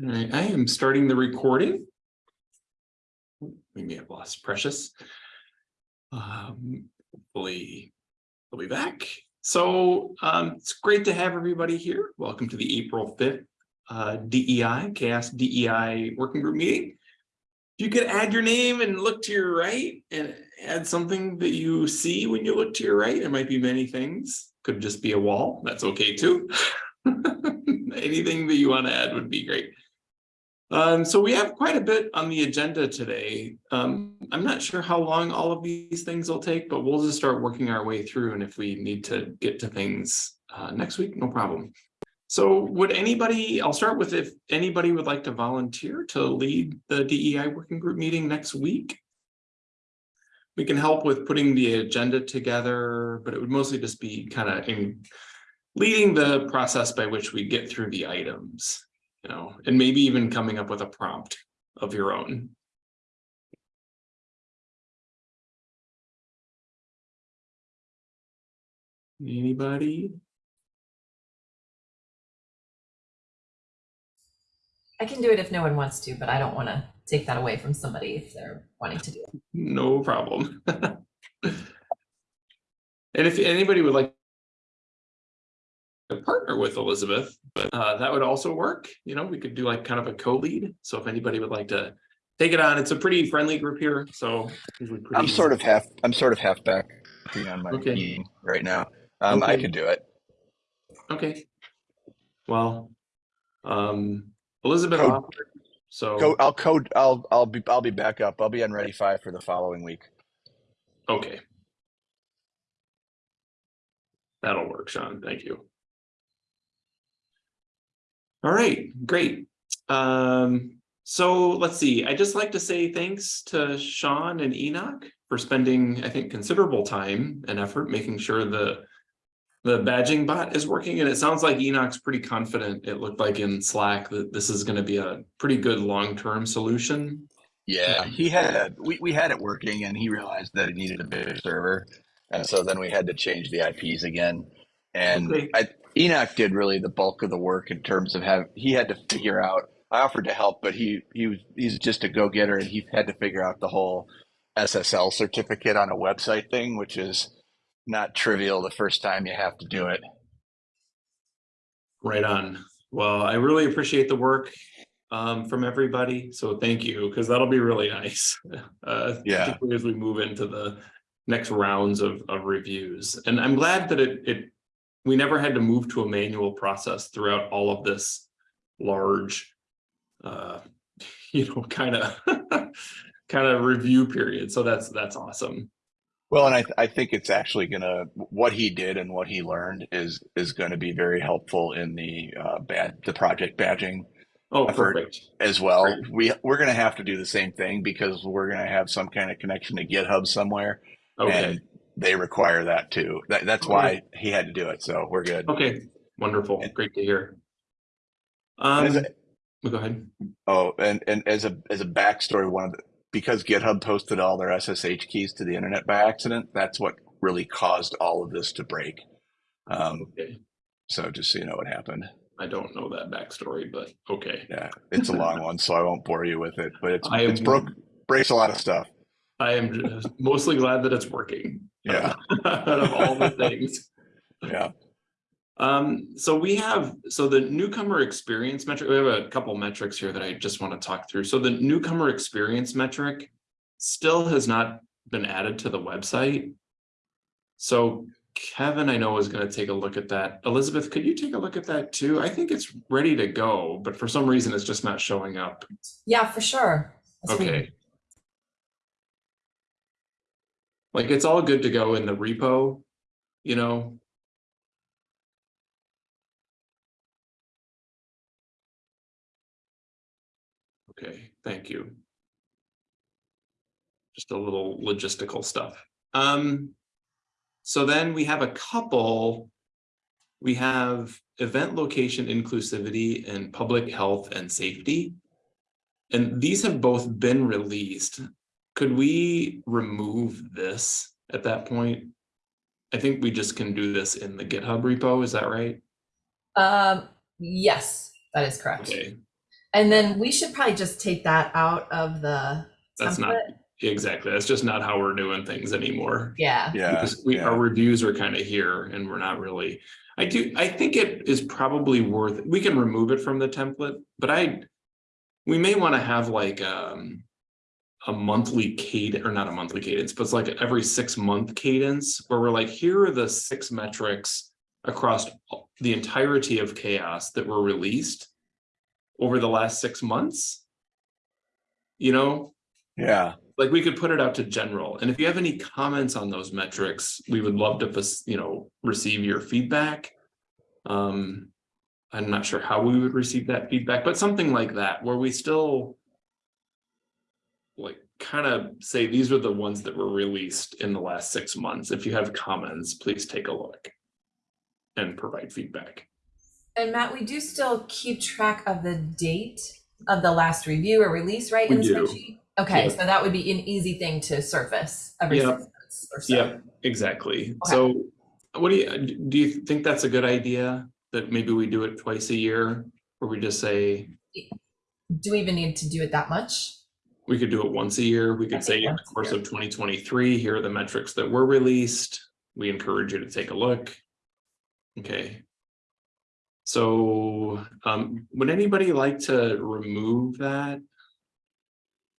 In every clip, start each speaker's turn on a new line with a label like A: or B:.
A: All right, I am starting the recording. We may have lost Precious. Um, hopefully we'll be back. So um, it's great to have everybody here. Welcome to the April 5th uh, DEI, CHAOSS DEI Working Group meeting. If you could add your name and look to your right and add something that you see when you look to your right, it might be many things. Could just be a wall, that's okay too. Anything that you want to add would be great. Um, so we have quite a bit on the agenda today. Um, I'm not sure how long all of these things will take, but we'll just start working our way through. And if we need to get to things uh, next week, no problem. So would anybody, I'll start with if anybody would like to volunteer to lead the DEI working group meeting next week. We can help with putting the agenda together, but it would mostly just be kind of in leading the process by which we get through the items you know, and maybe even coming up with a prompt of your own. Anybody?
B: I can do it if no one wants to, but I don't want to take that away from somebody if they're wanting to do it.
A: No problem. and if anybody would like partner with Elizabeth, but uh, that would also work. You know, we could do like kind of a co-lead. So if anybody would like to take it on, it's a pretty friendly group here. So
C: I'm sort of half. I'm sort of half back on my
A: Okay.
C: meeting right now. Um, I
A: Okay.
C: could do it.
A: okay. Well, um, Elizabeth,
C: Code-
A: offered, so
C: Go. I'll code. I'll. I'll be. I'll be back up. I'll be on ready five for the following week.
A: okay. That'll work, Sean. Thank you. All right, great. Um, so let's see. I just like to say thanks to Sean and Enoch for spending, I think, considerable time and effort making sure the the badging bot is working. And it sounds like Enoch's pretty confident. It looked like in Slack that this is going to be a pretty good long-term solution.
C: Yeah, he had. We we had it working, and he realized that it needed a bigger server, and so then we had to change the IPs again. And
A: Okay.
C: I, Enoch did really the bulk of the work in terms of have he had to figure out. I offered to help, but he he was he's just a go getter, and he had to figure out the whole SSL certificate on a website thing, which is not trivial the first time you have to do it.
A: Right on. Well, I really appreciate the work um, from everybody. So thank you, because that'll be really nice. Uh,
C: Yeah.
A: particularly As we move into the next rounds of, of reviews. And I'm glad that it, it, we never had to move to a manual process throughout all of this large, uh, you know, kind of, kind of review period. So that's, that's awesome.
C: Well, and I, th- I think it's actually gonna what he did and what he learned is is going to be very helpful in the uh, bad the project badging
A: Oh, perfect.
C: as well.
A: Great.
C: We we're going to have to do the same thing because we're going to have some kind of connection to GitHub somewhere,
A: Okay,
C: and they require that too. That, that's why he had to do it. So we're good.
A: okay, wonderful.
C: And-
A: Great to hear. Um,
C: a-
A: go ahead.
C: Oh, and and as a as a backstory, one of the because GitHub posted all their SSH keys to the internet by accident. That's what really caused all of this to break. Um,
A: Okay.
C: so just so you know what happened.
A: I don't know that backstory, but okay.
C: Yeah, it's a long one, so I won't bore you with it. But it's
A: I
C: it's broke breaks a lot of stuff.
A: I am just mostly glad that it's working.
C: Yeah.
A: Out of all the things.
C: Yeah.
A: Um, so we have, so the newcomer experience metric, we have a couple metrics here that I just want to talk through. So the newcomer experience metric still has not been added to the website. So Kevin, I know is going to take a look at that. Elizabeth, could you take a look at that too? I think it's ready to go, but for some reason it's just not showing up.
B: Yeah, for sure. Let's read-
A: Okay. Like it's all good to go in the repo, you know? Okay, thank you. Just a little logistical stuff. Um, so then we have a couple. We have event location inclusivity and public health and safety. And these have both been released. Could we remove this at that point? I think we just can do this in the GitHub repo, is that right?
B: Um, yes, that is correct.
A: Okay.
B: And then we should probably just take that out of the
A: That's not exactly, that's just not how we're doing things anymore.
B: Yeah,
C: Yeah.
A: Because we,
C: yeah.
A: our reviews are kind of here and we're not really, I do, I think it is probably worth, we can remove it from the template, but I. We may want to have like, um. A monthly cadence, or not a monthly cadence, but it's like every six month cadence where we're like, here are the six metrics. Across the entirety of CHAOSS that were released. Over the last six months. You know,
C: Yeah.
A: like we could put it out to general, and if you have any comments on those metrics, we would love to, you know, receive your feedback. Um, I'm not sure how we would receive that feedback, but something like that, where we still. Like, kind of say, these are the ones that were released in the last six months, if you have comments, please take a look. And provide feedback,
B: and Matt, we do still keep track of the date of the last review or release, right?
A: We
B: in the
A: do.
B: spreadsheet? Okay,
A: Yeah.
B: so that would be an easy thing to surface every
A: Yeah.
B: six months or so.
A: yeah, exactly, so. What do you, do you think that's a good idea, that maybe we do it twice a year, where we just say,
B: Do we even need to do it that much?
A: We could do it once a year. We could say in the course of twenty twenty-three, here are the metrics that were released. We encourage you to take a look. Okay. So, um, would anybody like to remove that?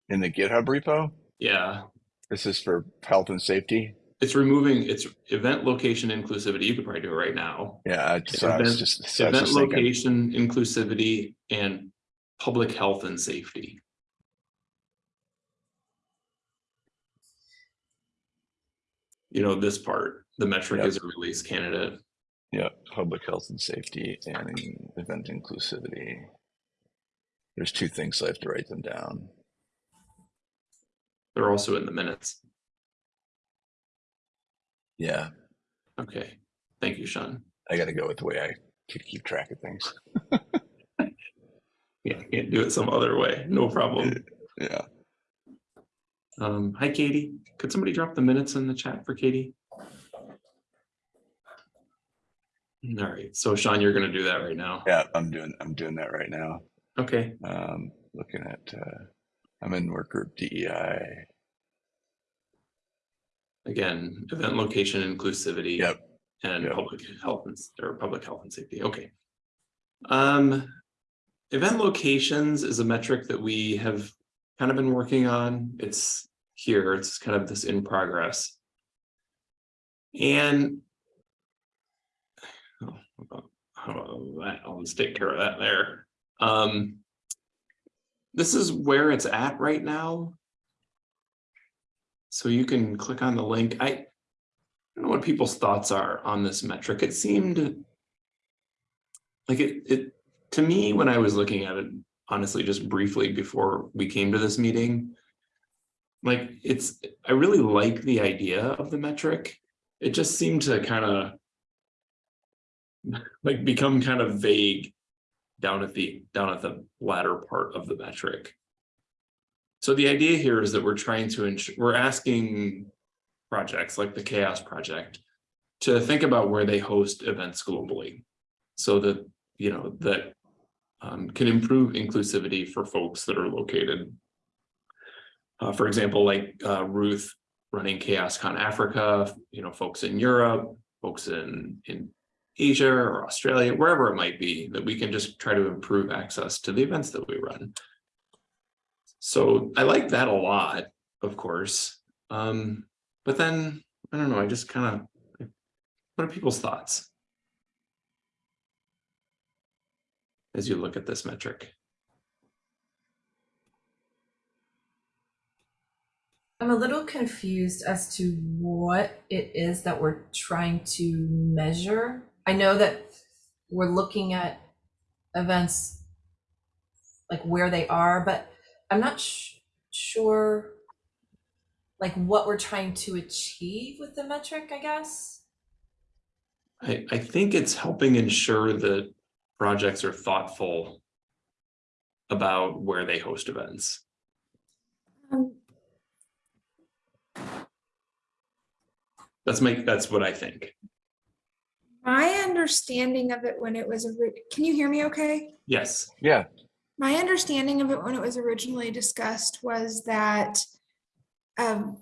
C: In the GitHub repo,
A: Yeah,
C: this is for health and safety.
A: it's removing, it's event location inclusivity. You could probably do it right now.
C: Yeah. I- So I
A: Event-
C: just, so
A: Event
C: just thinking,
A: location inclusivity and public health and safety. You know, this part, the metric
C: Yep.
A: is a release candidate.
C: yeah, public health and safety and event inclusivity. There's two things, so I have to write them down.
A: They're also in the minutes.
C: Yeah.
A: Okay, thank you, Sean.
C: I got to go with the way I keep, keep track of things.
A: Yeah, can't do it some other way, no problem.
C: Yeah.
A: Um, hi Katie, could somebody drop the minutes in the chat for Katie? All right, so Sean, you're gonna do that right now.
C: Yeah. I'm doing, I'm doing that right now.
A: Okay,
C: Um, looking at, uh, I'm in work group DEI.
A: again, event location inclusivity.
C: Yep.
A: And
C: Yep.
A: public health and, or public health and safety, okay. Um, event locations is a metric that we have kind of been working on. It's here, it's kind of this in progress. And. I'll just take care of that there. Um. This is where it's at right now. So you can click on the link. I. I don't know what people's thoughts are on this metric. It seemed. Like it, it, to me, when I was looking at it, honestly, just briefly before we came to this meeting. Like it's, I really like the idea of the metric. It just seemed to kind of. Like become kind of vague. Down at the, down at the latter part of the metric. So the idea here is that we're trying to we're asking projects like the CHAOSS Project to think about where they host events globally. So that, you know, that um, can improve inclusivity for folks that are located. Uh, for example, like uh, Ruth running CHAOSScon Africa, you know, folks in Europe, folks in, in Asia or Australia, wherever it might be, that we can just try to improve access to the events that we run. So I like that a lot, of course. Um, but then, I don't know, I just kind of, what are people's thoughts? As you look at this metric,
B: I'm a little confused as to what it is that we're trying to measure. I know that we're looking at events like where they are, but I'm not sh- sure like what we're trying to achieve with the metric, I guess.
A: I, I think it's helping ensure that projects are thoughtful about where they host events.
D: Um,
A: That's my, that's what I think.
D: My understanding of it when it was, ori- can you hear me okay?
A: Yes,
C: Yeah.
D: My understanding of it when it was originally discussed was that um,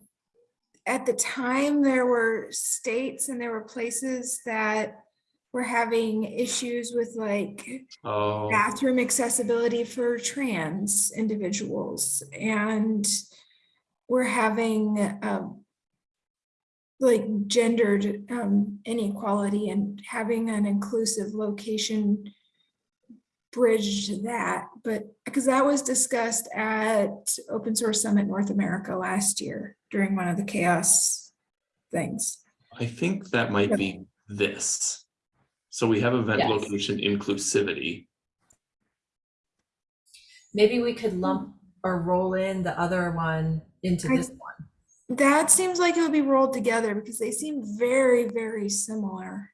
D: at the time, there were states and there were places that were having issues with like
A: Oh,
D: bathroom accessibility for trans individuals and we're having um, like gendered um, inequality and having an inclusive location bridge to that, but because that was discussed at Open Source Summit North America last year during one of the CHAOSS things.
A: I think that might be this. So we have event
B: Yes.
A: location inclusivity.
B: Maybe we could lump or roll in the other one into
D: I-
B: this one.
D: That seems like it would be rolled together because they seem very, very similar.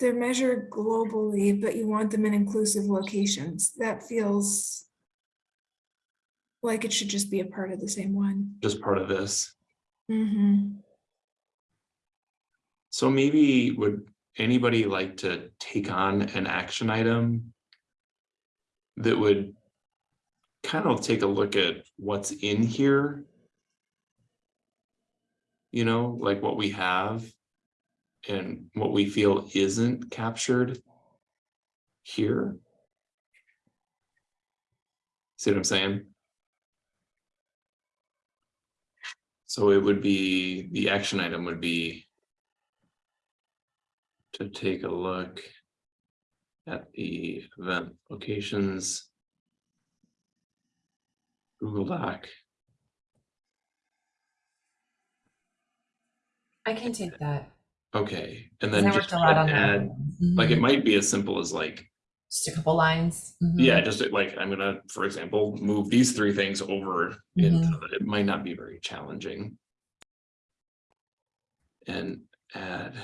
D: They're measured globally, but you want them in inclusive locations. That feels like it should just be a part of the same one.
A: just part of this.
D: Mm -hmm.
A: So maybe would anybody like to take on an action item? That would kind of take a look at what's in here. You know, like what we have. And what we feel isn't captured. Here. See what I'm saying? So it would be, the action item would be. To take a look. At the event locations. Google Doc,
B: I can take that.
A: okay, and then
B: I
A: just
B: worked a lot on that.
A: add, like it
B: Mhm.
A: might be as simple as like,
B: Just a couple lines. Mhm.
A: yeah, just like, I'm gonna, for example, move these three things over. Into, the- it might not be very challenging. And add,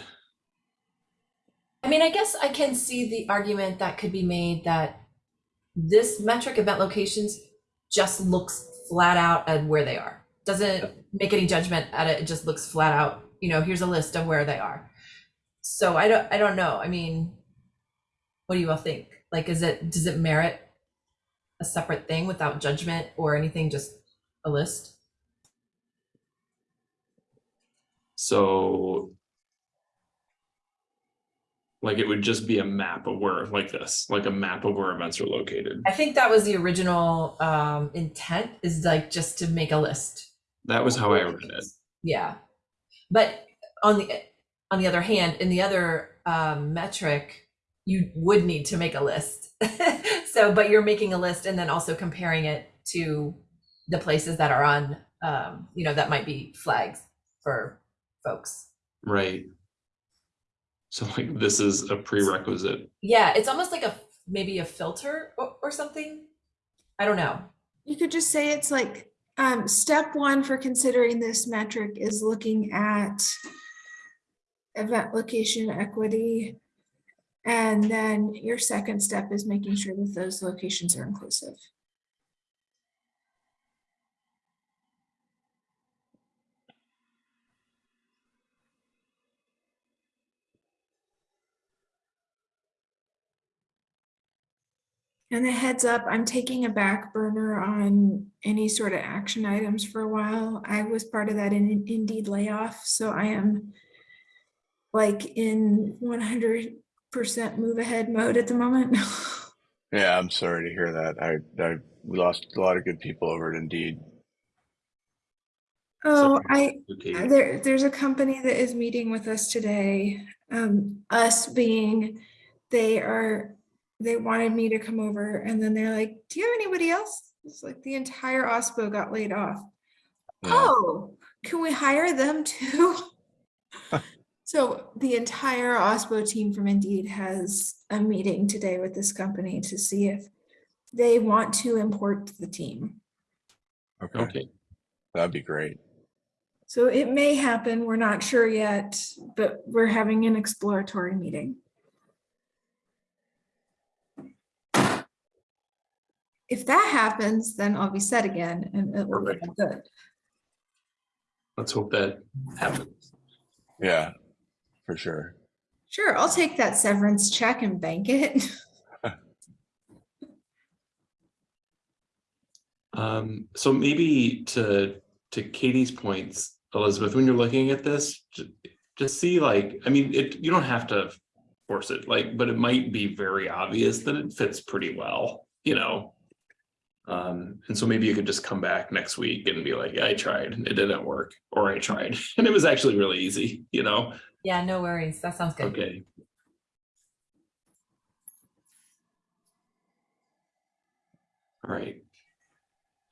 B: I mean, I guess I can see the argument that could be made that this metric event locations just looks flat out at where they are. Doesn't make any judgment at it, it just looks flat out, you know, here's a list of where they are. So I don't, I don't know, I mean, what do you all think? Like, is it, does it merit a separate thing without judgment or anything, just a list?
A: so. Like it would just be a map of where, like this, like a map of where events are located.
B: I think that was the original um intent is like just to make a list.
A: That was how I read it.
B: Yeah. But on the on the other hand, in the other um metric, you would need to make a list. so but you're making a list and then also comparing it to the places that are on um, you know, that might be flags for folks.
A: Right. So like this is a prerequisite.
B: Yeah, it's almost like a maybe a filter or, or something. I don't know.
D: You could just say it's like, um, step one for considering this metric is looking at event location equity. And then your second step is making sure that those locations are inclusive. And a heads up, I'm taking a back burner on any sort of action items for a while. I was part of that in Indeed layoff, so I am like in one hundred percent move ahead mode at the moment.
C: Yeah, I'm sorry to hear that. I, I lost a lot of good people over at Indeed.
D: Oh, I,
A: Okay,
D: there, there's a company that is meeting with us today. Um, us being, they are, they wanted me to come over and then they're like, do you have anybody else? It's like the entire OSPO got laid off.
C: Yeah.
D: Oh, can we hire them too? So the entire OSPO team from Indeed has a meeting today with this company to see if they want to import the team.
C: Okay,
A: okay,
C: that'd be great.
D: So it may happen, we're not sure yet, but we're having an exploratory meeting. If that happens, then I'll be set again and it will be
A: Perfect.
D: good.
A: let's hope that happens.
C: Yeah, for sure.
D: Sure, I'll take that severance check and bank it.
A: Um, so maybe to, to Katie's points, Elizabeth, when you're looking at this, ju- just see like, I mean, it, you don't have to force it, like, but it might be very obvious that it fits pretty well, you know? Um, and so maybe you could just come back next week and be like, yeah, I tried, and it didn't work, or I tried, and it was actually really easy, you know?
B: Yeah, no worries. That sounds good.
A: Okay. All right.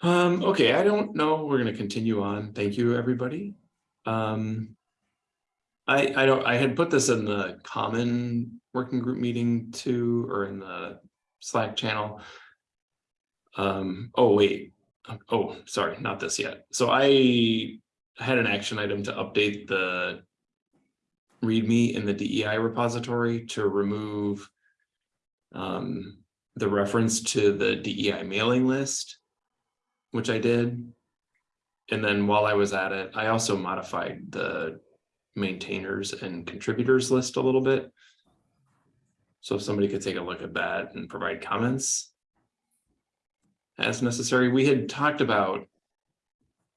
A: Um, okay, I don't know, we're gonna continue on. Thank you, everybody. Um. I, I don't, I had put this in the common working group meeting too, or in the Slack channel. Um, oh, wait, oh, sorry, not this yet. So I had an action item to update the README in the DEI repository to remove um, the reference to the DEI mailing list, which I did. And then while I was at it, I also modified the maintainers and contributors list a little bit. So if somebody could take a look at that and provide comments as necessary, we had talked about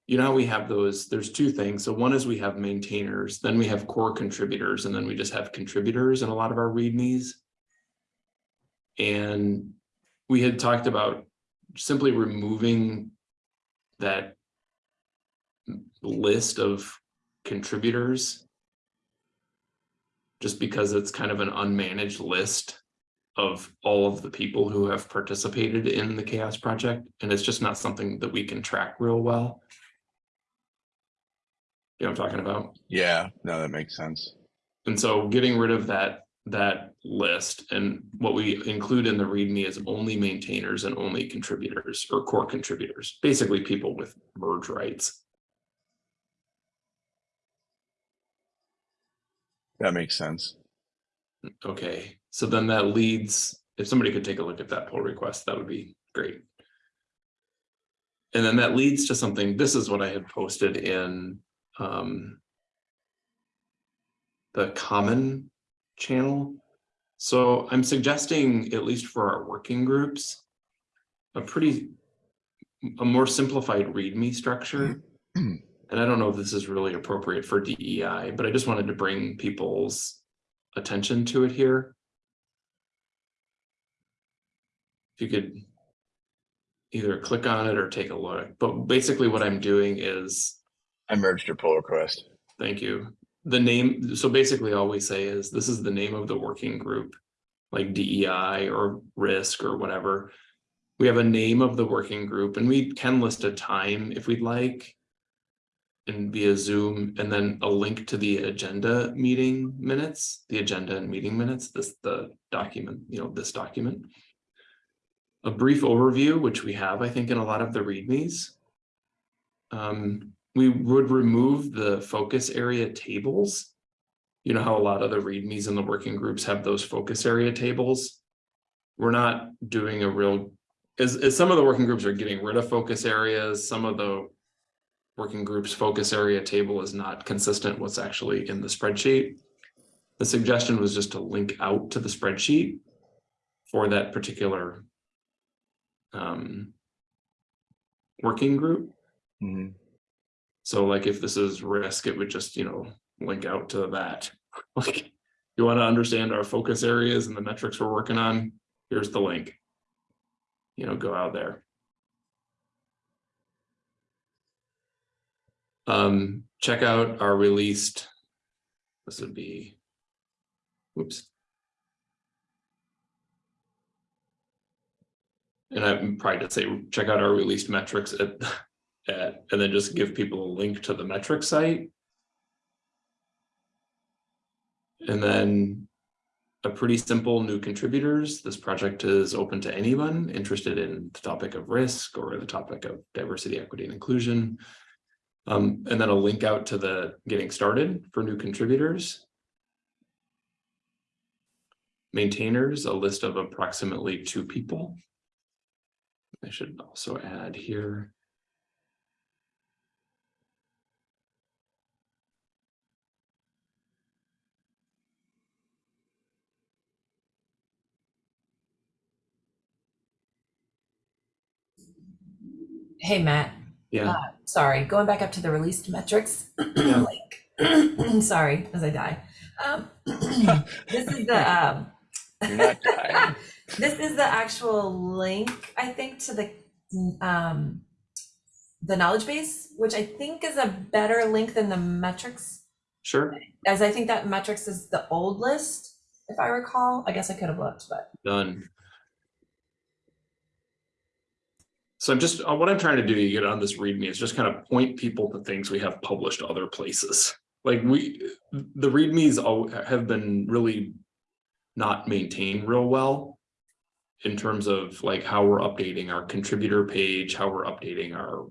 A: you know, we have those, there's two things. So one is we have maintainers, then we have core contributors, and then we just have contributors in a lot of our readmes. And we had talked about simply removing that list of contributors. Just because it's kind of an unmanaged list of all of the people who have participated in the CHAOSS project, and it's just not something that we can track real well. You know what I'm talking about?
C: Yeah, no, that makes sense.
A: And so getting rid of that, that list and what we include in the README is only maintainers and only contributors or core contributors, basically people with merge rights.
C: That makes sense.
A: Okay, so then that leads, if somebody could take a look at that pull request, that would be great. And then that leads to something, this is what I had posted in um. The common channel. So I'm suggesting, at least for our working groups. A pretty, a more simplified README structure. And I don't know if this is really appropriate for DEI, but I just wanted to bring people's attention to it here. If you could either click on it or take a look, but basically what I'm doing is,
C: I merged your pull request.
A: thank you. The name, so basically all we say is, this is the name of the working group, like DEI or risk or whatever. We have a name of the working group and we can list a time if we'd like. And via Zoom and then a link to the agenda meeting minutes, the agenda and meeting minutes, this, the document, you know, this document. A brief overview, which we have, I think, in a lot of the readmes. Um, we would remove the focus area tables. You know how a lot of the readmes in the working groups have those focus area tables? We're not doing a real, as, as some of the working groups are getting rid of focus areas, some of the working groups focus area table is not consistent what's actually in the spreadsheet. The suggestion was just to link out to the spreadsheet for that particular um, working group.
C: Mhm.
A: So like if this is risk, it would just, you know, link out to that. Like, you want to understand our focus areas and the metrics we're working on, here's the link. You know, go out there. Um, check out our released. This would be. Whoops. And I'm probably to say, check out our released metrics at, at, and then just give people a link to the metric site. And then a pretty simple new contributors. This project is open to anyone interested in the topic of risk or the topic of diversity, equity, and inclusion. Um, and then a link out to the getting started for new contributors. Maintainers, a list of approximately two people. I should also add here
B: Hey, Matt.
A: Yeah.
B: Uh, sorry, going back up to the released metrics.
A: Yeah.
B: like, sorry, as I die. Um, this is the. Um,
C: You're not dying.
B: this is the actual link, I think, to the, um, the knowledge base, which I think is a better link than the metrics,
A: sure,
B: as I think that metrics is the old list, if I recall. I guess I could have looked, but
A: done. So I'm just, uh, what I'm trying to do to get on this README is just kind of point people to things we have published other places. Like we, the READMEs all have been really not maintained real well. In terms of like how we're updating our contributor page, how we're updating our,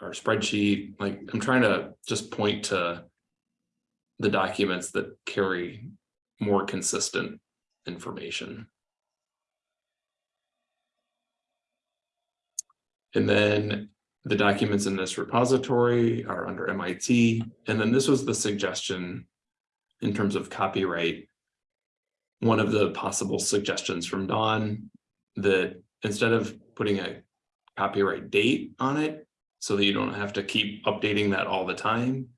A: our spreadsheet, like I'm trying to just point to. The documents that carry more consistent information. And then the documents in this repository are under MIT, and then this was the suggestion in terms of copyright. One of the possible suggestions from Don that instead of putting a copyright date on it, so that you don't have to keep updating that all the time.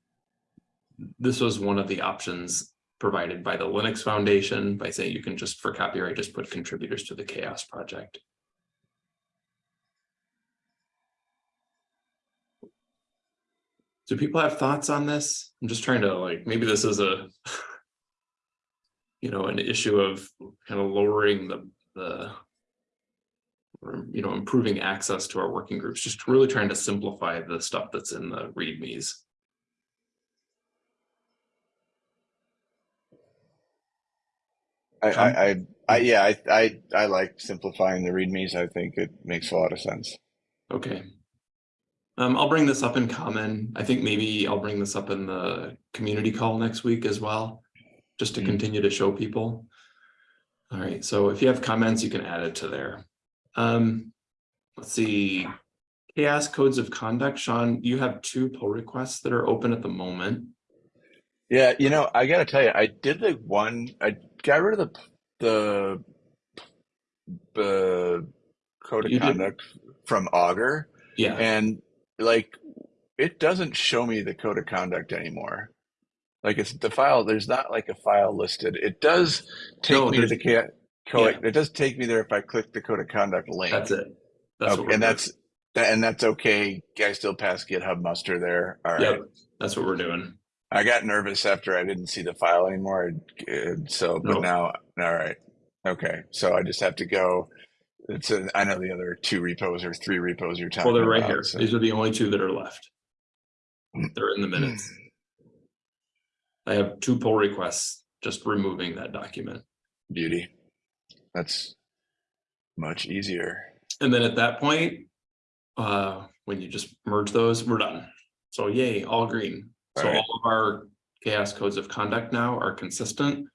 A: This was one of the options provided by the Linux Foundation by saying you can just for copyright, just put contributors to the CHAOSS project. Do people have thoughts on this? I'm just trying to like, maybe this is a. You know, an issue of kind of lowering the, the. Or, you know, improving access to our working groups, just really trying to simplify the stuff that's in the readmes.
C: I, I, I, I, yeah, I, I, I like simplifying the readmes. I think it makes a lot of sense.
A: Okay. Um, I'll bring this up in common. I think maybe I'll bring this up in the community call next week as well. Just to
C: Mm.
A: continue to show people. All right, so if you have comments, you can add it to there. Um, let's see. CHAOSS codes of conduct, Sean, you have two pull requests that are open at the moment.
C: Yeah, you know, I gotta tell you, I did the one. I got rid of the the the code of
A: You did-
C: conduct from Augur,
A: Yeah,
C: and like it doesn't show me the code of conduct anymore. Like it's the file. There's not like a file listed. It does take
A: No,
C: me to the code. It does take me there if I click the code of conduct link.
A: that's it. That's
C: Okay, and that's that, and that's okay. I still pass GitHub muster there. All right.
A: Yep, that's what we're doing.
C: I got nervous after I didn't see the file anymore. So, but
A: No.
C: now, all right. Okay. So I just have to go. It's a, I know the other two repos or three repos you're talking
A: Well, they're right
C: about,
A: here.
C: so-
A: These are the only two that are left. They're in the minutes. I have two pull requests, just removing that document.
C: Beauty. That's much easier.
A: And then at that point, uh, when you just merge those, we're done. So yay, all green. So
C: Alright.
A: all of our CHAOSS codes of conduct now are consistent.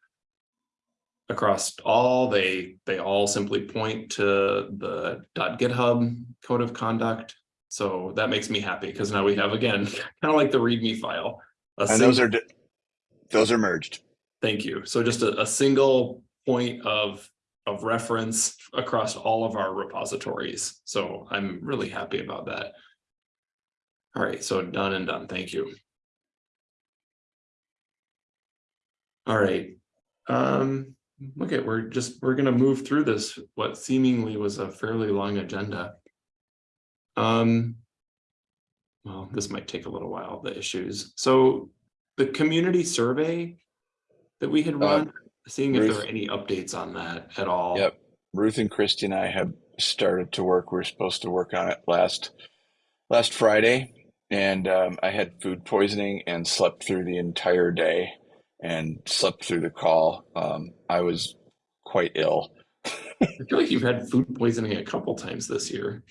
A: Across all, they, they all simply point to the .github code of conduct. So that makes me happy because now we have again, kind of like the README file.
C: And those are, those are merged.
A: Thank you. So just a, a single point of, of reference across all of our repositories. So I'm really happy about that. All right, so done and done. Thank you. All right. Um, look at, we're just, we're gonna move through this, what seemingly was a fairly long agenda. Um. Well, this might take a little while, the issues. So the community survey that we had
C: Uh,
A: run, seeing if there
C: Ruth?
A: are any updates on that at all.
C: Yep. Ruth and Christy and I have started to work. We are supposed to work on it last last Friday, and um, I had food poisoning and slept through the entire day and slept through the call. Um, I was quite ill.
A: I feel like you've had food poisoning a couple times this year.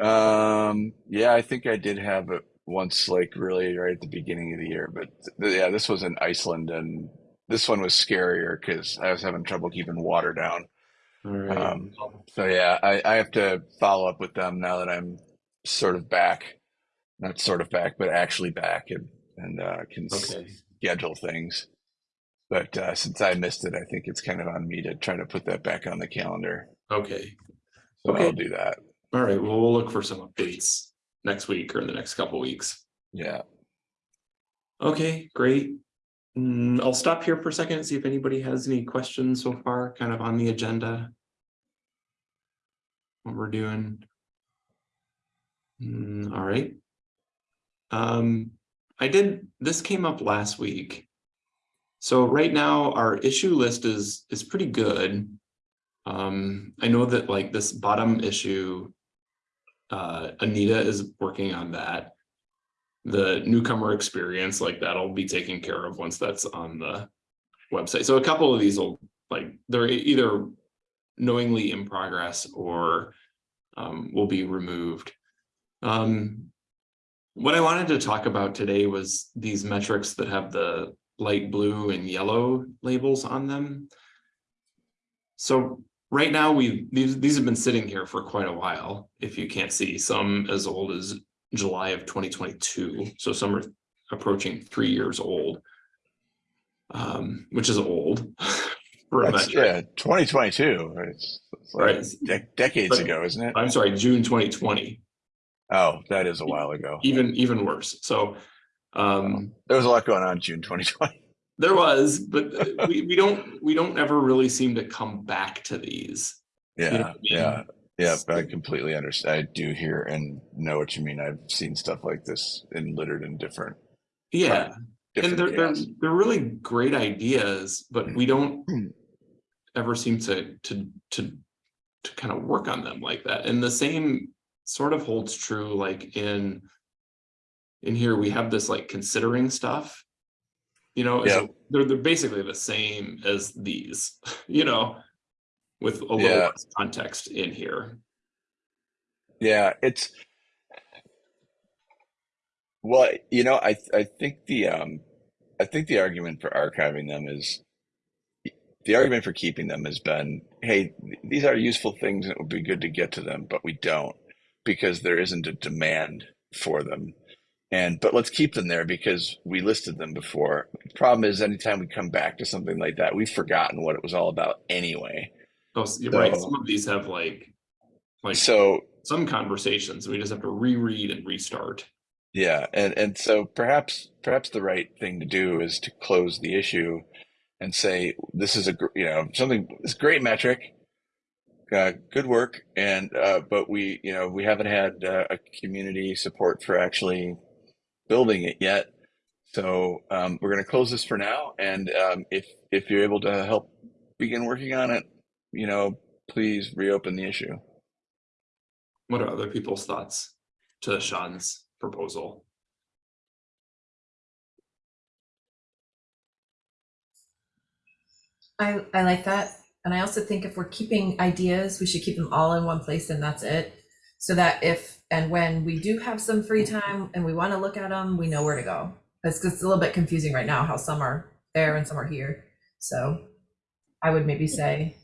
C: Um, yeah, I think I did have it once, like really right at the beginning of the year. But th- yeah, this was in Iceland, and this one was scarier because I was having trouble keeping water down.
A: Right.
C: Um, So yeah, I, I have to follow up with them now that I'm sort of back, not sort of back, but actually back and and uh, can
A: Okay,
C: schedule things. But uh, since I missed it, I think it's kind of on me to try to put that back on the calendar.
A: okay.
C: So
A: Okay.
C: I'll do that.
A: All right, well, we'll look for some updates. Next week or in the next couple weeks.
C: Yeah.
A: Okay, great. Mm, I'll stop here for a second and see if anybody has any questions so far, kind of on the agenda. What we're doing. Mm, all right. Um, I did, this came up last week. So right now, our issue list is, is pretty good. Um, I know that like this bottom issue. Uh, Anita is working on that the newcomer experience, like that'll be taken care of once that's on the website. So a couple of these will like, they're either knowingly in progress or um, will be removed. Um, what I wanted to talk about today was these metrics that have the light blue and yellow labels on them. So right now we these these have been sitting here for quite a while. If you can't see, some as old as July of 2022. So some are approaching three years old. Um, which is old. for
C: That's,
A: metric.
C: yeah, 2022. It's, it's like
A: Right.
C: de- decades
A: But-
C: ago, isn't it?
A: I'm sorry, June 2020,
C: Oh, that is a while ago.
A: even even worse. So um
C: There was a lot going on June 2020.
A: There was, but uh, we we don't we don't ever really seem to come back to these.
C: Yeah,
A: know I mean?
C: yeah, yeah. But I completely understand. I do hear and know what you mean. I've seen stuff like this in littered in different,
A: Yeah, and
C: different
A: they're they're they're really great ideas, but we don't ever seem to to to to kind of work on them like that. And the same sort of holds true like in in here we have this like considering stuff. You know,
C: Yeah.
A: they're they're basically the same as these, you know, with a little
C: Yeah.
A: less context in here.
C: Yeah, it's well, you know, I I think the um I think the argument for archiving them is the argument for keeping them has been, hey, these are useful things and it would be good to get to them, but we don't because there isn't a demand for them. And but let's keep them there because we listed them before. The problem is anytime we come back to something like that, we've forgotten what it was all about anyway.
A: Oh, s- you're right.
C: So-
A: Some of these have like like
C: So
A: some conversations. We just have to reread and restart.
C: Yeah, and and so perhaps perhaps the right thing to do is to close the issue and say this is a you know something this great metric, uh, good work, and uh, but we you know we haven't had uh, a community support for actually building it yet. So um, we're going to close this for now, and um, if if you're able to help begin working on it, you know, please reopen the issue.
A: What are other people's thoughts to Sean's proposal?
B: I, I like that. And I also think if we're keeping ideas, we should keep them all in one place and that's it. So that if and when we do have some free time and we want to look at them, we know where to go. It's just a little bit confusing right now how some are there and some are here. So I would maybe say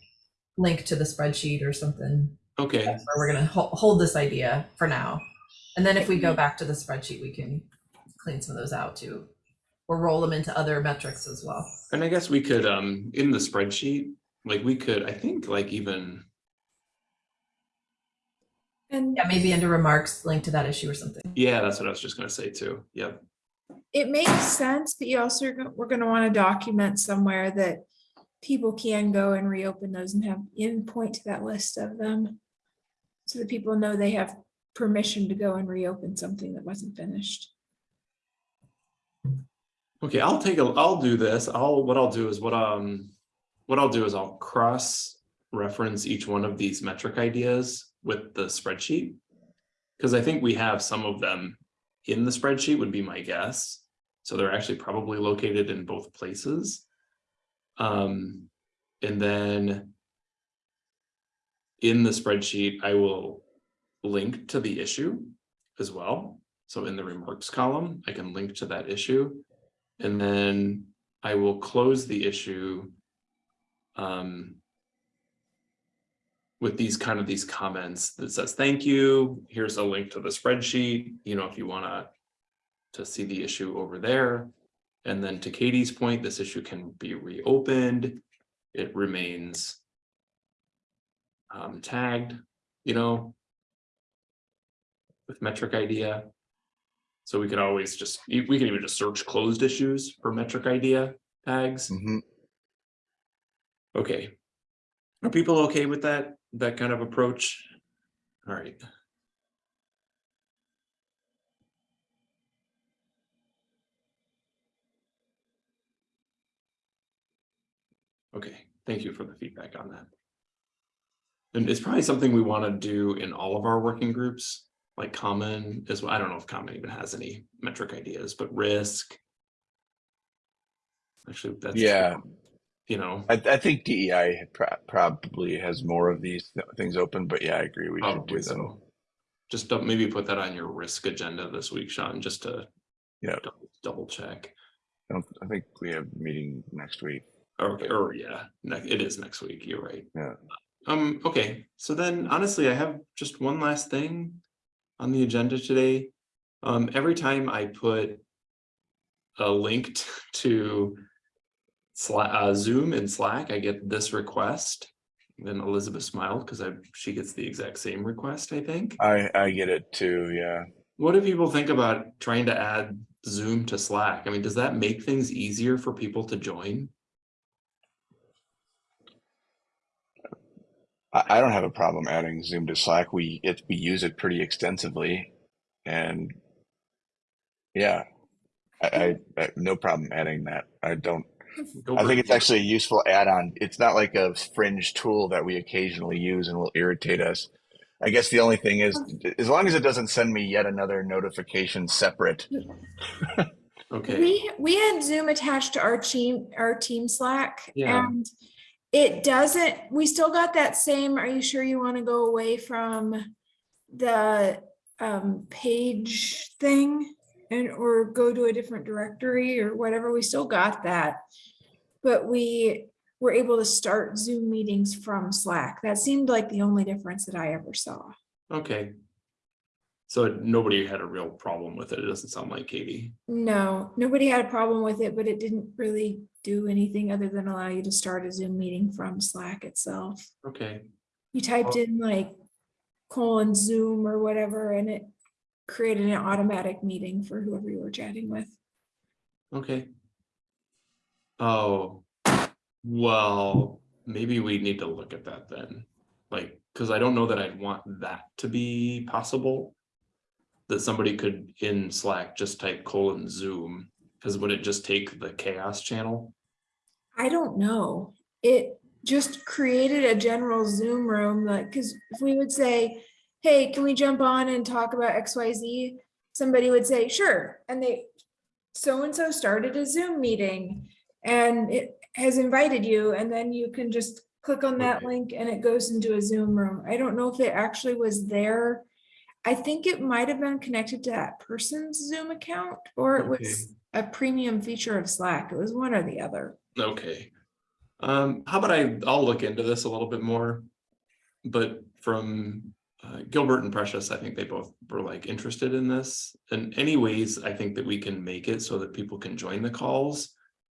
B: link to the spreadsheet or something
A: Okay,
B: where we're gonna hold, hold this idea for now. And then if we go back to the spreadsheet, we can clean some of those out too. Or roll them into other metrics as well.
A: and I guess we could, um, in the spreadsheet, like we could, I think like even,
D: And
B: Yeah, maybe under remarks, link to that issue or something.
A: yeah, that's what I was just gonna say too. Yep.
D: it makes sense, but you also, are go- we're gonna want to document somewhere that people can go and reopen those and have, and point to that list of them. So that people know they have permission to go and reopen something that wasn't finished.
A: Okay, I'll take a, I'll do this. I'll, what I'll do is what, um, what I'll do is I'll cross reference each one of these metric ideas with the spreadsheet. Cause I think we have some of them in the spreadsheet would be my guess. So they're actually probably located in both places. Um, and then in the spreadsheet, I will link to the issue as well. So in the remarks column, I can link to that issue. And then I will close the issue um, with these kind of these comments that says, thank you, here's a link to the spreadsheet, you know, if you wanna to see the issue over there. And then to Katie's point, this issue can be reopened. It remains um, tagged, you know. with metric idea. So we could always just, we can even just search closed issues for metric idea tags.
C: Mhm.
A: Okay. Are people okay with that, that kind of approach? All right. Okay, thank you for the feedback on that. And it's probably something we want to do in all of our working groups, like common as well. I don't know if common even has any metric ideas, but risk. Actually, that's.
C: Yeah.
A: You know.
C: I, I think DEI pro- probably has more of these th- things open, but yeah, I agree. We should do them.
A: so. Just don't, maybe put that on your risk agenda this week, Sean, just to.
C: Yeah.
A: double- Double check.
C: I, don't, I think we have a meeting next week.
A: Or, or yeah, it is next week, you're right.
C: Yeah.
A: Um, okay, so then honestly, I have just one last thing on the agenda today. Um, every time I put a link to uh, Zoom and Slack, I get this request. Then Elizabeth smiled because I, she gets the exact same request, I think.
C: I, I get it too. Yeah.
A: What do people think about trying to add Zoom to Slack? I mean, does that make things easier for people to join?
C: I, I don't have a problem adding Zoom to Slack. We it we use it pretty extensively, and yeah, I, I, I no problem adding that. I don't.
A: Go
C: I think it's actually a useful add-on. It's not like a fringe tool that we occasionally use and will irritate us. I guess the only thing is, as long as it doesn't send me yet another notification separate.
A: Okay,
D: We, we had Zoom attached to our team, our team Slack.
A: Yeah.
D: And it doesn't, we still got that same, are you sure you want to go away from the um, page thing? And, or go to a different directory or whatever, we still got that. But we were able to start Zoom meetings from Slack. That seemed like the only difference that I ever saw.
A: okay. So nobody had a real problem with it. It doesn't sound like Katie.
D: No, nobody had a problem with it, but it didn't really do anything other than allow you to start a Zoom meeting from Slack itself.
A: Okay,
D: You typed
A: Oh.
D: in like colon Zoom or whatever, and it created an automatic meeting for whoever you were chatting with.
A: okay. Oh, well, maybe we need to look at that then. Like, because I don't know that I'd want that to be possible. That somebody could in Slack just type colon Zoom, because would it just take the CHAOSS channel?
D: I don't know. It just created a general Zoom room, like, because if we would say, hey, can we jump on and talk about X, Y, Z? Somebody would say, sure, and they, so-and-so started a Zoom meeting and it has invited you, and then you can just click on that
A: Okay.
D: link and it goes into a Zoom room. I don't know if it actually was there. I think it might have been connected to that person's Zoom account, or it was a premium feature of Slack. It was one or the other.
A: Okay. Um, how about I, I'll look into this a little bit more. But from uh, Gilbert and Precious, I think they both were like interested in this. And any ways I think that we can make it so that people can join the calls.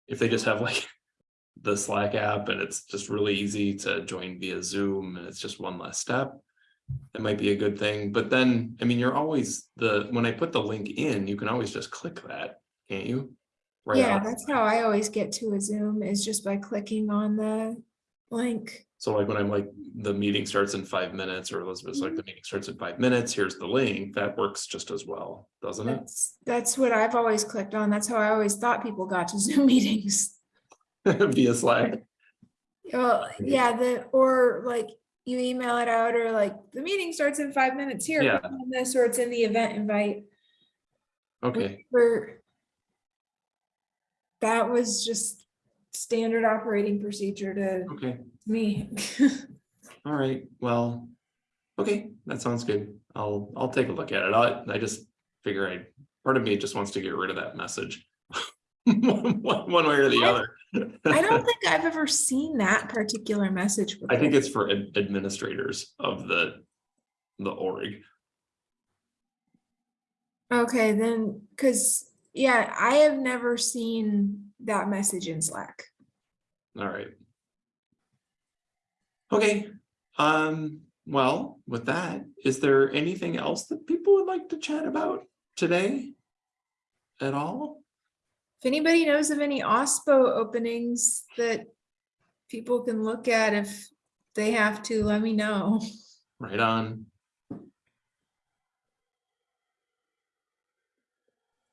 A: If they just have like the Slack app and it's just really easy to join via Zoom and it's just one less step. That might be a good thing. But then, I mean, you're always the, when I put the link in, you can always just click that, can't you? Right
D: Yeah, that's how I always get to a Zoom is just by clicking on the link.
A: So like when I'm like, the meeting starts in five minutes, or Elizabeth's like, mm-hmm. the meeting starts in five minutes, here's the link, that works just as well, doesn't it?
D: That's, that's what I've always clicked on. That's how I always thought people got to Zoom meetings.
A: Via Slack,
D: Well, yeah, the, or like you email it out or like the meeting starts in five minutes here.
A: Yeah.
D: click on This or it's in the event invite.
A: okay,
D: For that was just standard operating procedure to
A: okay,
D: me.
A: all right, well. Okay, that sounds good, I'll, I'll take a look at it, I, I just figure I, part of me just wants to get rid of that message. One, one way or the
D: I-
A: other.
D: I don't think I've ever seen that particular message.
A: I think it's for ad- administrators of the, the org,
D: Okay, then, because, yeah, I have never seen that message in Slack.
A: all right. Okay, um, well, with that, is there anything else that people would like to chat about today? At all?
D: If anybody knows of any OSPO openings that people can look at if they have to, let me know.
A: Right on.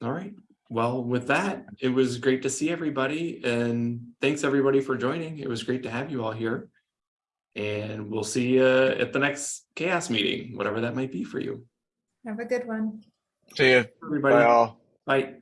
A: All right, well, with that, it was great to see everybody and thanks everybody for joining. It was great to have you all here. And we'll see you at the next CHAOSS meeting, whatever that might be for you.
D: Have a good one.
C: See you.
A: Everybody,
C: Bye all.
A: bye.